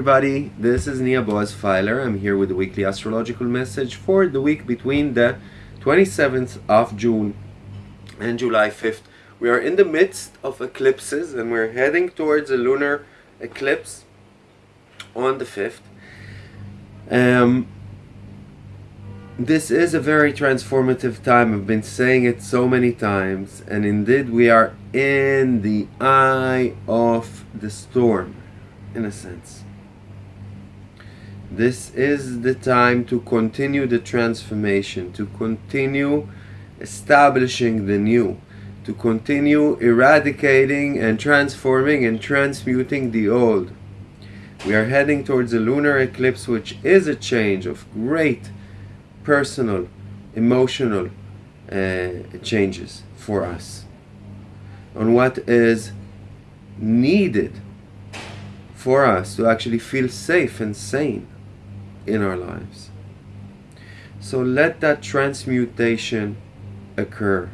everybody, this is Nia Boaz Filer. I'm here with the weekly astrological message for the week between the 27th of June and July 5th. We are in the midst of eclipses and we're heading towards a lunar eclipse on the 5th. Um, this is a very transformative time. I've been saying it so many times, and indeed, we are in the eye of the storm, in a sense. This is the time to continue the transformation, to continue establishing the new, to continue eradicating and transforming and transmuting the old. We are heading towards a lunar eclipse, which is a change of great personal, emotional uh, changes for us on what is needed for us to actually feel safe and sane in our lives. So let that transmutation occur.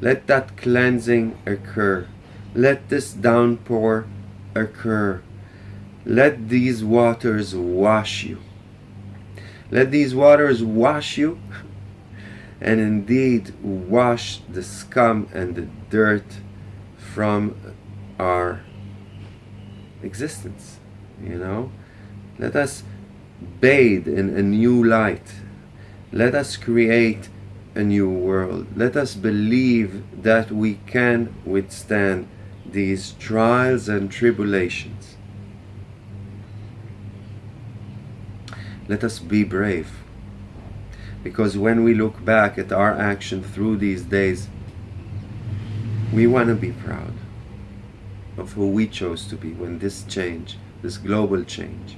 Let that cleansing occur. Let this downpour occur. Let these waters wash you. Let these waters wash you and indeed wash the scum and the dirt from our existence. You know? Let us bathe in a new light. Let us create a new world. Let us believe that we can withstand these trials and tribulations. let us be brave. Because when we look back at our action through these days, we want to be proud of who we chose to be when this change, this global change,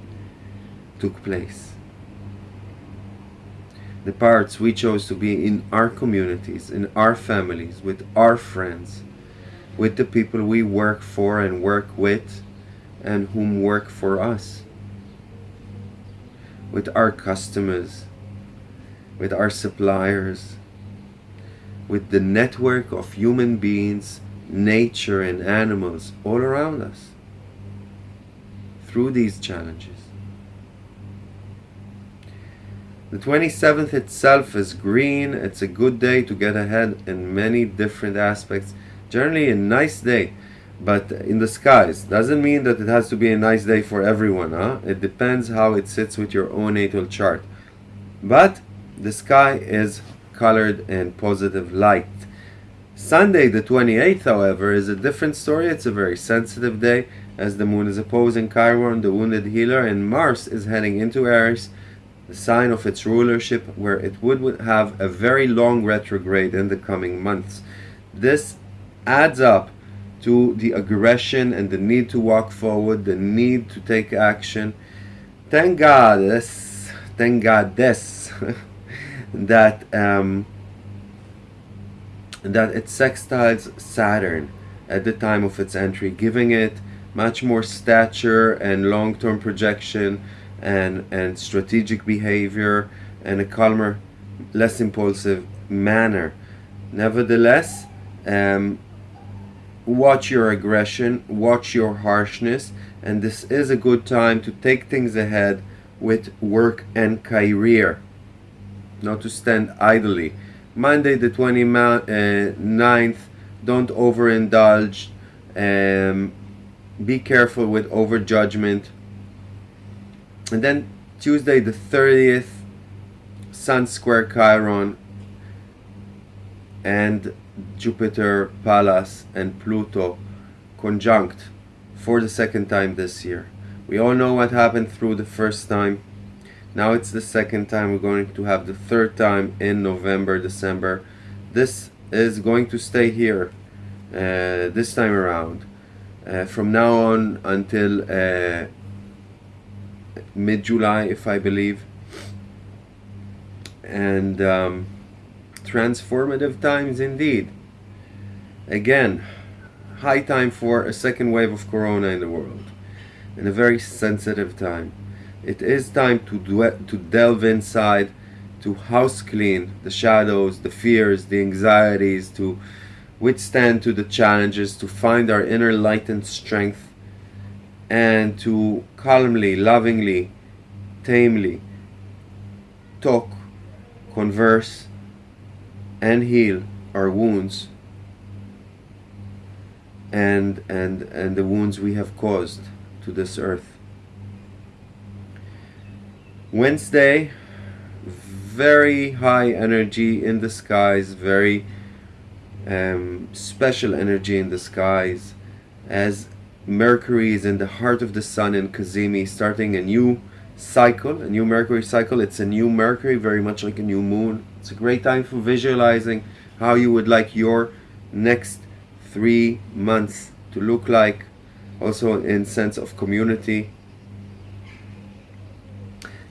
took place. The parts we chose to be in our communities, in our families, with our friends, with the people we work for and work with, and whom work for us with our customers, with our suppliers, with the network of human beings, nature and animals all around us through these challenges. The 27th itself is green. It's a good day to get ahead in many different aspects. Generally a nice day but in the skies doesn't mean that it has to be a nice day for everyone huh? it depends how it sits with your own natal chart but the sky is colored in positive light Sunday the 28th however is a different story it's a very sensitive day as the moon is opposing Chiron the wounded healer and Mars is heading into Aries the sign of its rulership where it would have a very long retrograde in the coming months this adds up to the aggression and the need to walk forward, the need to take action. Thank God, this, thank God this, that um, that it sextiles Saturn at the time of its entry, giving it much more stature and long-term projection and, and strategic behavior and a calmer, less impulsive manner. Nevertheless, um, watch your aggression, watch your harshness, and this is a good time to take things ahead with work and career, not to stand idly. Monday the 29th, don't overindulge, um, be careful with overjudgment. And then Tuesday the 30th, Sun Square Chiron, and Jupiter, Pallas, and Pluto conjunct for the second time this year. We all know what happened through the first time. Now it's the second time. We're going to have the third time in November, December. This is going to stay here uh, this time around. Uh, from now on until uh, mid-July, if I believe. And... Um, transformative times indeed. Again, high time for a second wave of corona in the world. In a very sensitive time. It is time to, to delve inside, to house clean the shadows, the fears, the anxieties, to withstand to the challenges, to find our inner light and strength, and to calmly, lovingly, tamely talk, converse, and heal our wounds and and and the wounds we have caused to this earth. Wednesday, very high energy in the skies, very um, special energy in the skies, as Mercury is in the heart of the sun in Cazimi, starting a new cycle, a new Mercury cycle. It's a new Mercury, very much like a new moon. It's a great time for visualizing how you would like your next three months to look like, also in sense of community,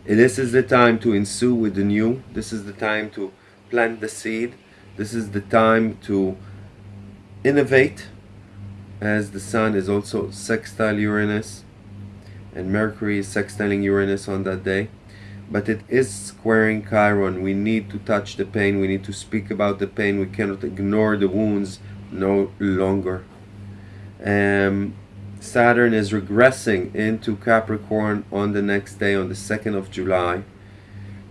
this is the time to ensue with the new. This is the time to plant the seed. This is the time to innovate as the sun is also sextile Uranus and Mercury is sextiling Uranus on that day. But it is squaring Chiron. We need to touch the pain. We need to speak about the pain. We cannot ignore the wounds no longer. Um, Saturn is regressing into Capricorn on the next day, on the 2nd of July.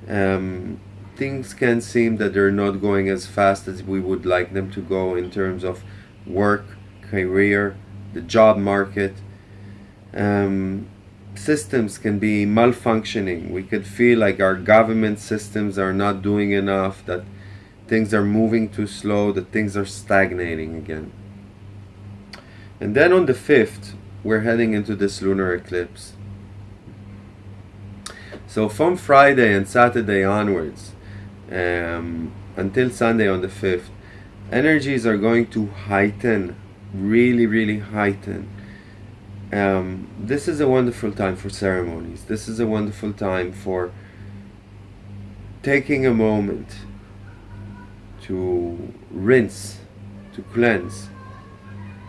Um, things can seem that they're not going as fast as we would like them to go in terms of work, career, the job market. Um, systems can be malfunctioning. We could feel like our government systems are not doing enough, that things are moving too slow, that things are stagnating again. And then on the 5th, we're heading into this lunar eclipse. So from Friday and Saturday onwards, um, until Sunday on the 5th, energies are going to heighten, really, really heightened. Um, this is a wonderful time for ceremonies. This is a wonderful time for taking a moment to rinse, to cleanse,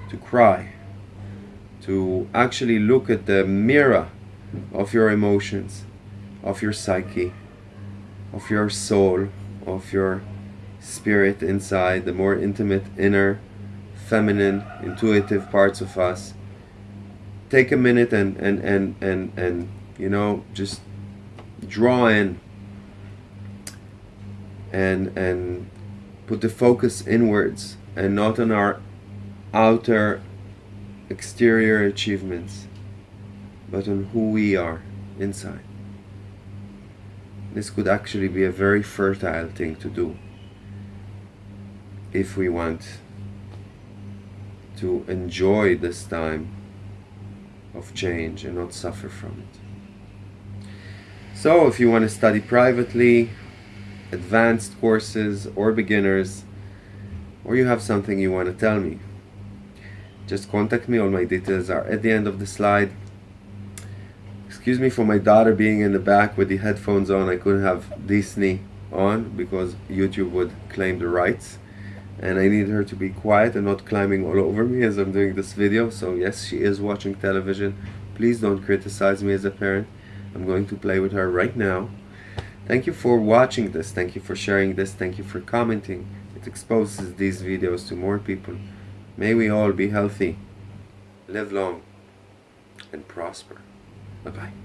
to cry to actually look at the mirror of your emotions, of your psyche, of your soul, of your spirit inside, the more intimate, inner, feminine, intuitive parts of us. Take a minute and, and, and, and, and you know, just draw in and, and put the focus inwards and not on our outer exterior achievements, but on who we are inside. This could actually be a very fertile thing to do if we want to enjoy this time of change and not suffer from it. So if you want to study privately, advanced courses or beginners, or you have something you want to tell me, just contact me. All my details are at the end of the slide. Excuse me for my daughter being in the back with the headphones on. I couldn't have Disney on because YouTube would claim the rights and I need her to be quiet and not climbing all over me as I'm doing this video. So yes she is watching television. Please don't criticize me as a parent. I'm going to play with her right now. Thank you for watching this. Thank you for sharing this. Thank you for commenting. It exposes these videos to more people. May we all be healthy, live long, and prosper. Bye bye.